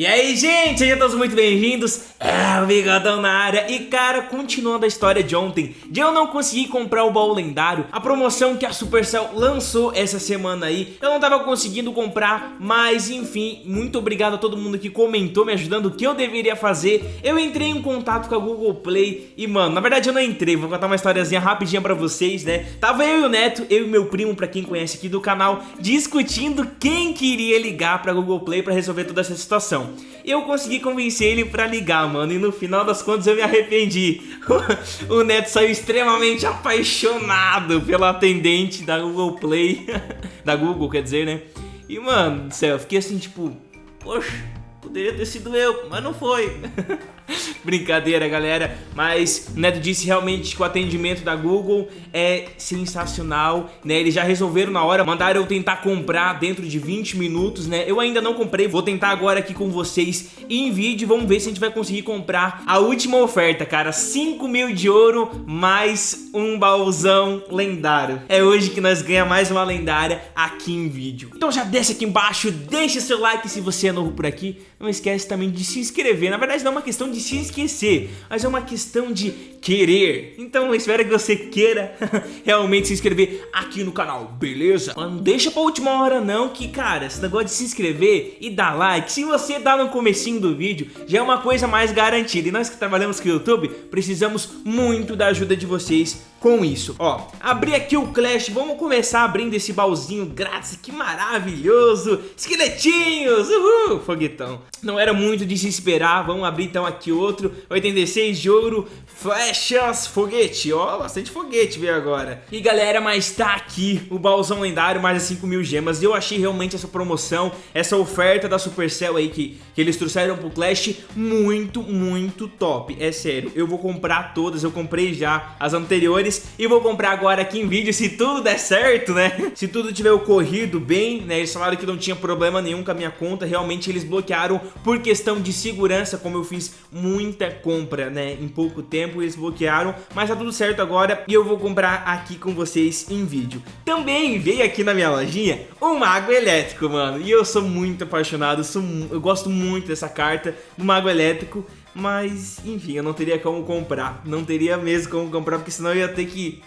E aí, gente, sejam todos muito bem-vindos. É o Bigodão na área. E, cara, continuando a história de ontem, de eu não conseguir comprar o baú lendário, a promoção que a Supercell lançou essa semana aí, eu não tava conseguindo comprar, mas, enfim, muito obrigado a todo mundo que comentou me ajudando o que eu deveria fazer. Eu entrei em contato com a Google Play e, mano, na verdade eu não entrei, vou contar uma historiazinha rapidinha pra vocês, né? Tava eu e o Neto, eu e meu primo, pra quem conhece aqui do canal, discutindo quem queria ligar pra Google Play pra resolver toda essa situação. Eu consegui convencer ele pra ligar, mano, e no final das contas eu me arrependi. o Neto saiu extremamente apaixonado pela atendente da Google Play, da Google, quer dizer, né? E, mano, do céu, eu fiquei assim, tipo, poxa, poderia ter sido eu, mas não foi. Brincadeira, galera. Mas Neto disse realmente que o atendimento da Google é sensacional, né? Eles já resolveram na hora, mandaram eu tentar comprar dentro de 20 minutos, né? Eu ainda não comprei, vou tentar agora aqui com vocês em vídeo. Vamos ver se a gente vai conseguir comprar a última oferta, cara. 5 mil de ouro mais um baúzão lendário. É hoje que nós ganhamos mais uma lendária aqui em vídeo. Então já desce aqui embaixo, deixa seu like se você é novo por aqui. Não esquece também de se inscrever. Na verdade não é uma questão de de se esquecer, mas é uma questão de querer. Então eu espero que você queira realmente se inscrever aqui no canal, beleza? Mas não deixa pra última hora não, que cara, esse negócio de se inscrever e dar like, se você dá no comecinho do vídeo, já é uma coisa mais garantida. E nós que trabalhamos com o YouTube, precisamos muito da ajuda de vocês com isso. Ó, abri aqui o Clash, vamos começar abrindo esse baúzinho grátis, que maravilhoso! Esqueletinhos, uhul, foguetão. Não era muito de se esperar, vamos abrir então aqui outro, 86 de ouro, flechas, foguete, ó, bastante foguete veio agora. E galera, mas tá aqui o baúzão lendário, mais de 5 mil gemas, eu achei realmente essa promoção, essa oferta da Supercell aí que, que eles trouxeram pro Clash muito, muito top, é sério, eu vou comprar todas, eu comprei já as anteriores, e vou comprar agora aqui em vídeo se tudo der certo, né? Se tudo tiver ocorrido bem, né? Eles falaram que não tinha problema nenhum com a minha conta, realmente eles bloquearam por questão de segurança, como eu fiz muita compra, né? Em pouco tempo eles bloquearam, mas tá tudo certo agora e eu vou comprar aqui com vocês em vídeo. Também veio aqui na minha lojinha um Mago Elétrico, mano, e eu sou muito apaixonado, sou, eu gosto muito dessa carta do Mago Elétrico, mas, enfim, eu não teria como comprar. Não teria mesmo como comprar, porque senão eu ia ter que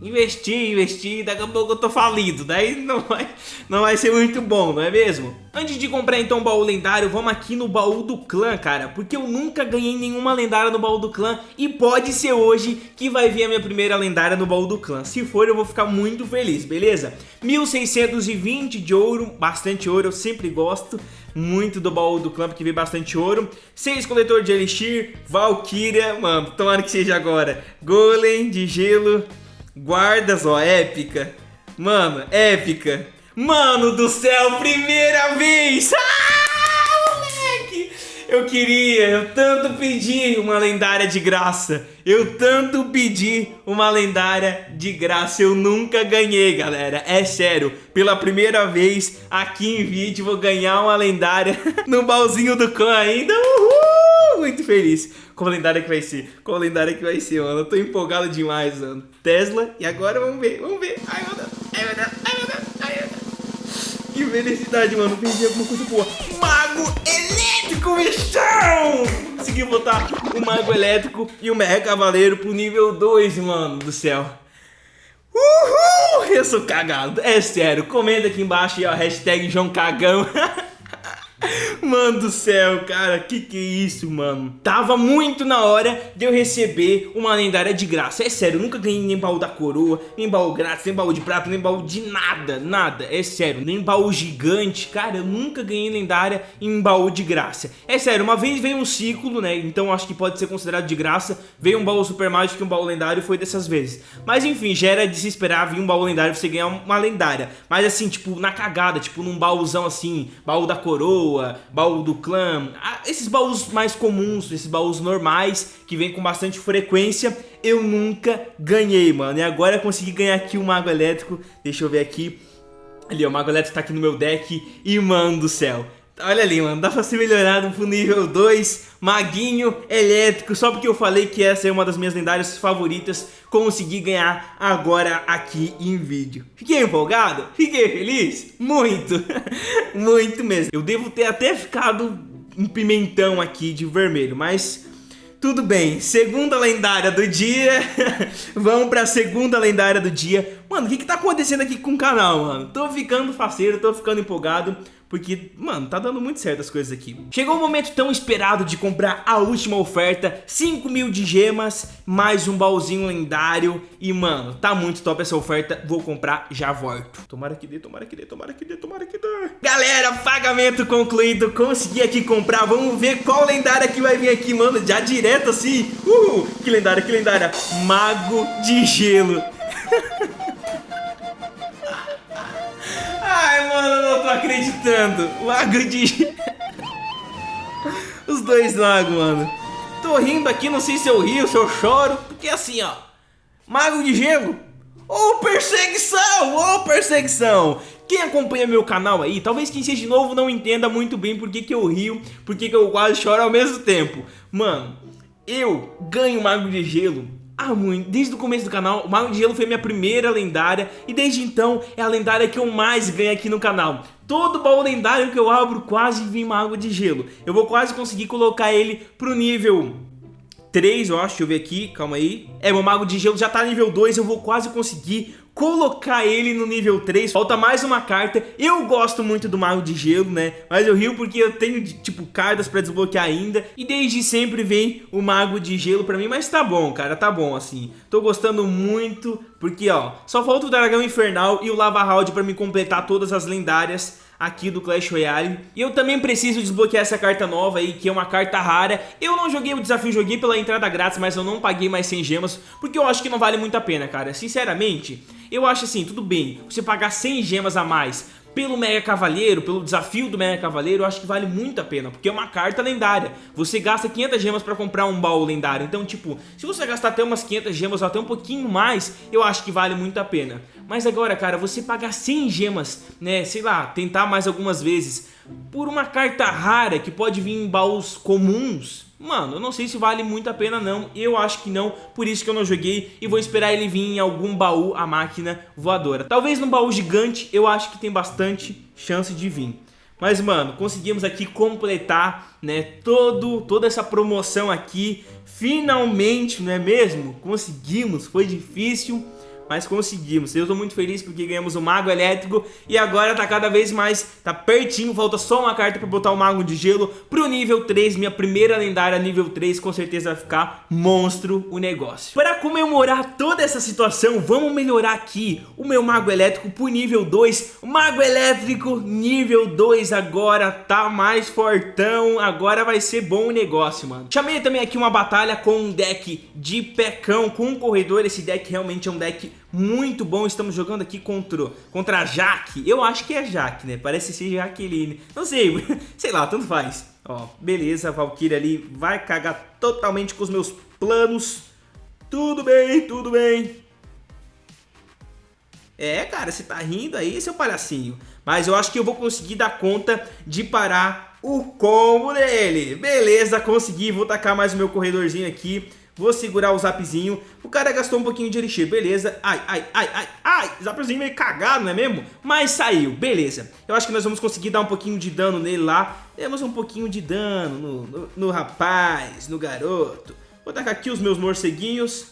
investir, investir, daqui a pouco eu tô falido, daí não vai, não vai ser muito bom, não é mesmo? Antes de comprar então o baú lendário, vamos aqui no baú do clã, cara, porque eu nunca ganhei nenhuma lendária no baú do clã e pode ser hoje que vai vir a minha primeira lendária no baú do clã. Se for, eu vou ficar muito feliz, beleza? 1620 de ouro, bastante ouro, eu sempre gosto muito do baú do clã, porque vem bastante ouro. 6 coletor de elixir, Valkyria, mano, tomara que seja agora. Golem de gelo, Guardas, ó, épica. Mano, épica. Mano do céu, primeira vez! Ah, moleque! Eu queria, eu tanto pedi uma lendária de graça. Eu tanto pedi uma lendária de graça. Eu nunca ganhei, galera. É sério. Pela primeira vez aqui em vídeo, vou ganhar uma lendária no baúzinho do clã ainda. Uhul! Muito feliz. Qual lendária que vai ser? Qual lendária que vai ser, mano? Eu tô empolgado demais, mano. Tesla. E agora vamos ver, vamos ver. Ai, meu Deus. Ai, meu Deus. Ai, meu Deus. Ai, meu Deus. Que felicidade, mano. Perdi alguma coisa boa. Mago elétrico, bichão! Consegui botar o Mago elétrico e o Mega Cavaleiro pro nível 2, mano do céu. Uhul! Eu sou cagado. É sério. Comenta aqui embaixo aí, ó. Hashtag João Cagão. Mano do céu, cara, que que é isso, mano? Tava muito na hora de eu receber uma lendária de graça. É sério, nunca ganhei nem baú da coroa, nem baú grátis, nem baú de prata, nem baú de nada, nada. É sério, nem baú gigante. Cara, eu nunca ganhei lendária em baú de graça. É sério, uma vez veio um ciclo, né? Então acho que pode ser considerado de graça. Veio um baú super mágico e um baú lendário, foi dessas vezes. Mas enfim, já era de se esperar vir um baú lendário você ganhar uma lendária. Mas assim, tipo, na cagada, tipo num baúzão assim, baú da coroa, baú do clã, esses baús mais comuns, esses baús normais que vem com bastante frequência, eu nunca ganhei, mano. E agora eu consegui ganhar aqui o Mago Elétrico, deixa eu ver aqui. Ali, o Mago Elétrico tá aqui no meu deck e, mano do céu, Olha ali, mano, dá pra ser melhorado pro nível 2, Maguinho Elétrico, só porque eu falei que essa é uma das minhas lendárias favoritas, consegui ganhar agora aqui em vídeo. Fiquei empolgado? Fiquei feliz? Muito, muito mesmo. Eu devo ter até ficado um pimentão aqui de vermelho, mas tudo bem, segunda lendária do dia Vamos pra segunda lendária do dia Mano, o que que tá acontecendo aqui com o canal, mano? Tô ficando faceiro, tô ficando empolgado porque, mano, tá dando muito certo as coisas aqui. Chegou o momento tão esperado de comprar a última oferta, 5 mil de gemas, mais um baúzinho lendário. E, mano, tá muito top essa oferta, vou comprar, já volto. Tomara que dê, tomara que dê, tomara que dê, tomara que dê. Galera, pagamento concluído, consegui aqui comprar, vamos ver qual lendária que vai vir aqui, mano, já direto assim. Uhul, que lendária, que lendária. Mago de gelo. tô acreditando. Lago de... Os dois lagos, mano. Tô rindo aqui, não sei se eu rio, se eu choro. Porque assim, ó. Mago de gelo. Ô, oh, perseguição! Ô, oh, perseguição! Quem acompanha meu canal aí, talvez quem seja de novo não entenda muito bem por que, que eu rio, por que, que eu quase choro ao mesmo tempo. Mano, eu ganho Mago de Gelo ah, muito. Desde o começo do canal, o Mago de Gelo foi minha primeira lendária e desde então é a lendária que eu mais ganho aqui no canal. Todo baú lendário que eu abro quase vem Mago de Gelo. Eu vou quase conseguir colocar ele pro nível 3, eu acho, deixa eu ver aqui, calma aí. É, meu Mago de Gelo já tá nível 2, eu vou quase conseguir colocar ele no nível 3. Falta mais uma carta. Eu gosto muito do Mago de Gelo, né? Mas eu rio porque eu tenho, tipo, cartas pra desbloquear ainda. E desde sempre vem o Mago de Gelo pra mim. Mas tá bom, cara, tá bom, assim. Tô gostando muito porque, ó, só falta o Dragão Infernal e o Lava Round pra me completar todas as lendárias aqui do Clash Royale. E eu também preciso desbloquear essa carta nova aí, que é uma carta rara. Eu não joguei o desafio, joguei pela entrada grátis, mas eu não paguei mais 100 gemas, porque eu acho que não vale muito a pena, cara. Sinceramente, eu acho assim, tudo bem, você pagar 100 gemas a mais pelo Mega Cavaleiro, pelo desafio do Mega Cavaleiro, eu acho que vale muito a pena, porque é uma carta lendária. Você gasta 500 gemas pra comprar um baú lendário, então tipo, se você gastar até umas 500 gemas ou até um pouquinho mais, eu acho que vale muito a pena. Mas agora, cara, você pagar 100 gemas, né, sei lá, tentar mais algumas vezes, por uma carta rara que pode vir em baús comuns, Mano, eu não sei se vale muito a pena não, eu acho que não, por isso que eu não joguei e vou esperar ele vir em algum baú, a máquina voadora. Talvez num baú gigante, eu acho que tem bastante chance de vir. Mas, mano, conseguimos aqui completar, né, todo, toda essa promoção aqui, finalmente, não é mesmo? Conseguimos, foi difícil, mas conseguimos. Eu tô muito feliz porque ganhamos o Mago Elétrico e agora tá cada vez mais, tá pertinho, falta só uma carta pra botar o Mago de Gelo pro nível 3, minha primeira lendária nível 3, com certeza vai ficar monstro o negócio. Para comemorar toda essa situação, vamos melhorar aqui o meu Mago Elétrico pro nível 2, o Mago Elétrico nível 2 agora tá mais fortão, agora vai ser bom o negócio, mano. Chamei também aqui uma batalha com um deck de pecão, com um corredor, esse deck realmente é um deck muito bom. Estamos jogando aqui contra, contra a Jaque. Eu acho que é Jaque, né? Parece ser Jaqueline. Não sei, sei lá, tanto faz. Ó, beleza, a ali vai cagar totalmente com os meus planos. Tudo bem, tudo bem. É, cara, você tá rindo aí, seu palhacinho. Mas eu acho que eu vou conseguir dar conta de parar o combo dele. Beleza, consegui. Vou tacar mais o meu corredorzinho aqui. Vou segurar o zapzinho. O cara gastou um pouquinho de elixir, beleza. Ai, ai, ai, ai, ai. Zapzinho meio cagado, não é mesmo? Mas saiu, beleza. Eu acho que nós vamos conseguir dar um pouquinho de dano nele lá. Temos um pouquinho de dano no, no, no rapaz, no garoto. Vou tacar aqui os meus morceguinhos.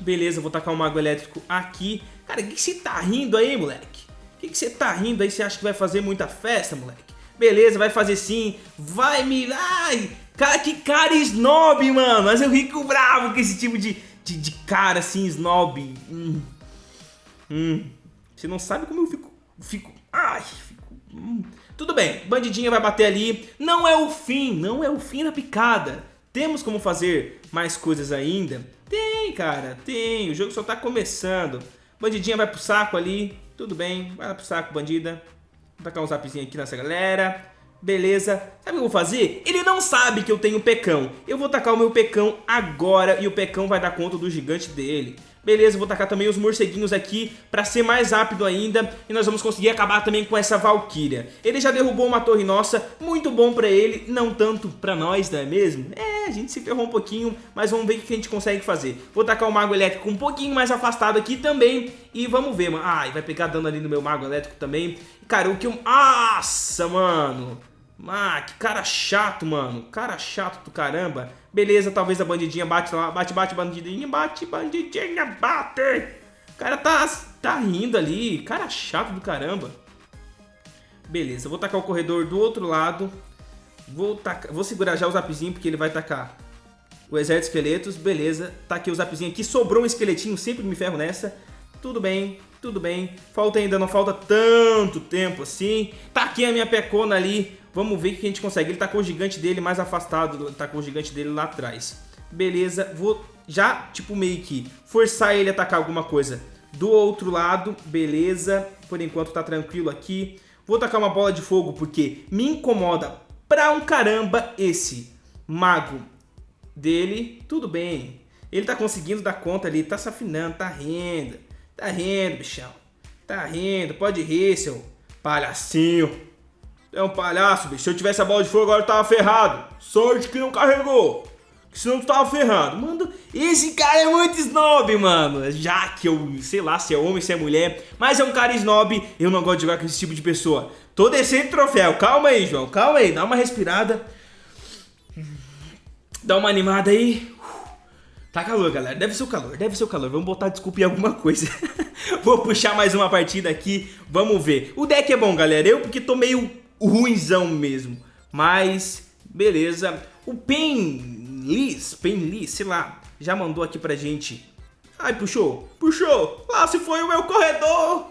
Beleza, vou tacar o mago elétrico aqui. Cara, o que você tá rindo aí, moleque? O que você tá rindo aí? Você acha que vai fazer muita festa, moleque? Beleza, vai fazer sim. Vai me... Ai, Cara, que cara snob, mano. Mas eu fico bravo com esse tipo de, de, de cara assim, snob. Hum. Hum. Você não sabe como eu fico... Fico... Ai, fico... Hum. Tudo bem, bandidinha vai bater ali. Não é o fim, não é o fim da picada. Temos como fazer mais coisas ainda? Tem, cara, tem. O jogo só tá começando. Bandidinha vai pro saco ali. Tudo bem, vai pro saco, bandida. Vou tacar um zapzinho aqui nessa galera. Beleza, sabe o que eu vou fazer? Ele não sabe que eu tenho pecão. Eu vou tacar o meu pecão agora e o pecão vai dar conta do gigante dele. Beleza, vou tacar também os morceguinhos aqui pra ser mais rápido ainda E nós vamos conseguir acabar também com essa Valkyria Ele já derrubou uma torre nossa, muito bom pra ele Não tanto pra nós, não é mesmo? É, a gente se ferrou um pouquinho, mas vamos ver o que a gente consegue fazer. Vou tacar o Mago Elétrico um pouquinho mais afastado aqui também E vamos ver, mano. Ai, vai pegar dano ali no meu Mago Elétrico também. Cara, o que eu... Nossa, mano Ah, que cara chato, mano. Cara chato do caramba. Beleza, talvez a bandidinha bate lá. Bate, bate, bandidinha. Bate, bandidinha, bate. O cara tá, tá rindo ali. Cara chato do caramba. Beleza, vou tacar o corredor do outro lado. Vou, tacar, vou segurar já o zapzinho, porque ele vai tacar o exército de esqueletos. Beleza, taquei o zapzinho aqui. Sobrou um esqueletinho, sempre me ferro nessa. Tudo bem, tudo bem. Falta ainda, não falta tanto tempo assim. Taquei a minha pecona ali. Vamos ver o que a gente consegue. Ele tacou o gigante dele mais afastado. Tacou o gigante dele lá atrás. Beleza, vou já, tipo, meio que forçar ele a atacar alguma coisa do outro lado. Beleza, por enquanto tá tranquilo aqui. Vou tacar uma bola de fogo porque me incomoda pra um caramba esse mago dele. Tudo bem, ele tá conseguindo dar conta ali, tá se afinando, tá rindo. Tá rindo, bichão. Tá rindo, pode rir, seu palhacinho. É um palhaço, bicho. Se eu tivesse a bola de fogo agora eu tava ferrado. Sorte que não carregou. Senão tu tava ferrado. Mano, esse cara é muito snob, mano. Já que eu, sei lá, se é homem, se é mulher. Mas é um cara snob. Eu não gosto de jogar com esse tipo de pessoa. Tô descendo troféu. Calma aí, João. Calma aí. Dá uma respirada. Dá uma animada aí. Tá calor, galera. Deve ser o calor, deve ser o calor. Vamos botar desculpa em alguma coisa. Vou puxar mais uma partida aqui. Vamos ver. O deck é bom, galera. Eu porque tô meio ruinzão mesmo. Mas, beleza. O Penlis, Penlis, sei lá, já mandou aqui pra gente. Ai, puxou, puxou. Lá se foi o meu corredor.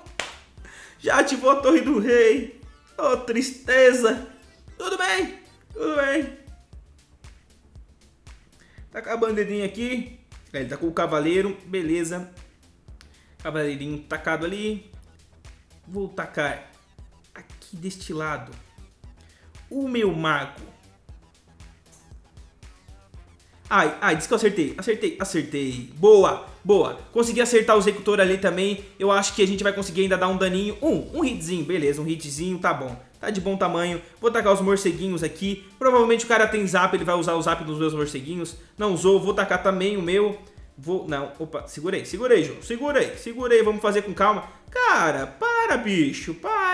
Já ativou a Torre do Rei. Oh, tristeza. Tudo bem, tudo bem. Tá com a bandeirinha aqui. É, ele tá com o cavaleiro, beleza. Cavaleirinho tacado ali. Vou tacar aqui deste lado o meu mago. Ai, ai, disse que eu acertei. Acertei, acertei. Boa, boa. Consegui acertar o executor ali também. Eu acho que a gente vai conseguir ainda dar um daninho. Um, um hitzinho, beleza, um hitzinho, tá bom. Tá de bom tamanho. Vou tacar os morceguinhos aqui. Provavelmente o cara tem zap, ele vai usar o zap dos meus morceguinhos. Não usou, vou tacar também o meu. Vou, não, opa, segurei, segurei, João. Segurei, segurei, vamos fazer com calma. Cara, para, bicho, para.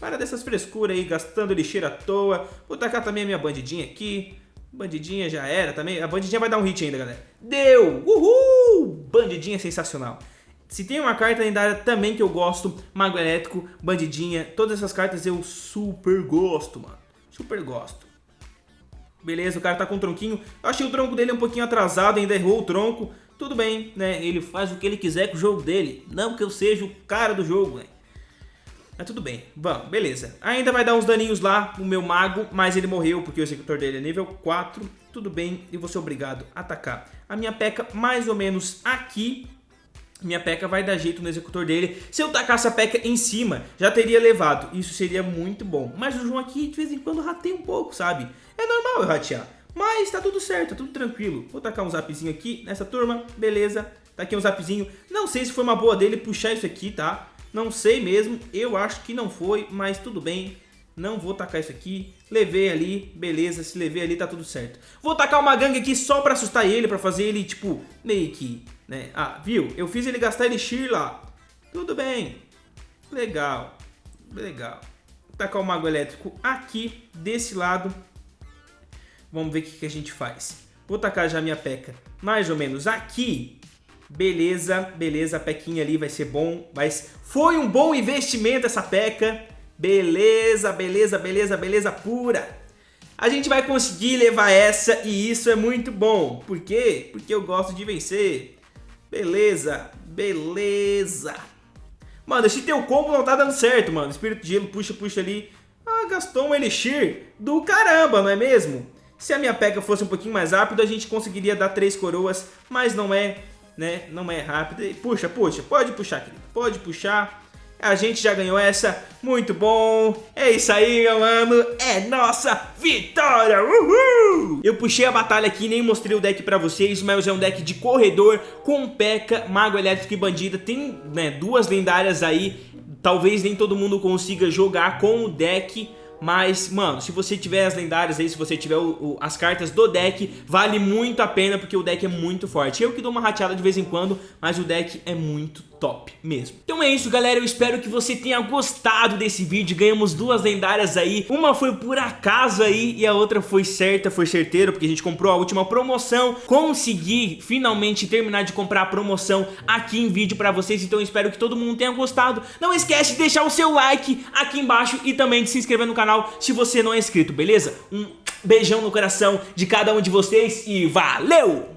Para dessas frescuras aí, gastando lixeira à toa. Vou tacar também a minha bandidinha aqui. Bandidinha já era também. A bandidinha vai dar um hit ainda, galera. Deu! Uhul! Bandidinha sensacional. Se tem uma carta lendária também que eu gosto, Mago Elétrico, Bandidinha, todas essas cartas eu super gosto, mano. Super gosto. Beleza, o cara tá com um tronquinho. Eu achei o tronco dele um pouquinho atrasado, ainda errou o tronco. Tudo bem, né? Ele faz o que ele quiser com o jogo dele. Não que eu seja o cara do jogo, né? Mas tudo bem, vamos, beleza. Ainda vai dar uns daninhos lá, o meu mago, mas ele morreu porque o executor dele é nível 4. Tudo bem, e vou ser obrigado a atacar. A minha peca mais ou menos aqui. Minha peca vai dar jeito no executor dele. Se eu tacasse a peca em cima, já teria levado. Isso seria muito bom. Mas o João aqui, de vez em quando, rateia um pouco, sabe? É normal eu ratear. Mas tá tudo certo, tá tudo tranquilo. Vou tacar um zapzinho aqui nessa turma, beleza. Tá aqui um zapzinho. Não sei se foi uma boa dele puxar isso aqui, tá? Não sei mesmo, eu acho que não foi, mas tudo bem. Não vou tacar isso aqui. Levei ali, beleza, se levei ali tá tudo certo. Vou tacar uma gangue aqui só pra assustar ele, pra fazer ele, tipo, meio que, né? Ah, viu? Eu fiz ele gastar elixir lá. Tudo bem. Legal, legal. Vou tacar o mago elétrico aqui, desse lado. Vamos ver o que, que a gente faz. Vou tacar já minha peca mais ou menos aqui. Beleza, beleza, a pequinha ali vai ser bom, mas foi um bom investimento essa peca. Beleza, beleza, beleza, beleza pura. A gente vai conseguir levar essa e isso é muito bom. Por quê? Porque eu gosto de vencer. Beleza, beleza. Mano, esse teu combo não tá dando certo, mano. Espírito de gelo, puxa, puxa ali. Ah, gastou um elixir do caramba, não é mesmo? Se a minha pega fosse um pouquinho mais rápido, a gente conseguiria dar três coroas, mas não é né? Não é rápida. Puxa, puxa, pode puxar, querido. Pode puxar. A gente já ganhou essa, muito bom. É isso aí, meu mano. É nossa vitória. Uhul! Eu puxei a batalha aqui, nem mostrei o deck pra vocês, mas é um deck de corredor com P.E.K.K.A, Mago Elétrico e Bandida. Tem né, duas lendárias aí. Talvez nem todo mundo consiga jogar com o deck mas, mano, se você tiver as lendárias aí, se você tiver o, o, as cartas do deck, vale muito a pena porque o deck é muito forte. Eu que dou uma rateada de vez em quando, mas o deck é muito top. mesmo. Então é isso, galera. Eu espero que você tenha gostado desse vídeo. Ganhamos duas lendárias aí. Uma foi por acaso aí e a outra foi certa, foi certeiro, porque a gente comprou a última promoção. Consegui finalmente terminar de comprar a promoção aqui em vídeo pra vocês. Então espero que todo mundo tenha gostado. Não esquece de deixar o seu like aqui embaixo e também de se inscrever no canal se você não é inscrito, beleza? Um beijão no coração de cada um de vocês e valeu!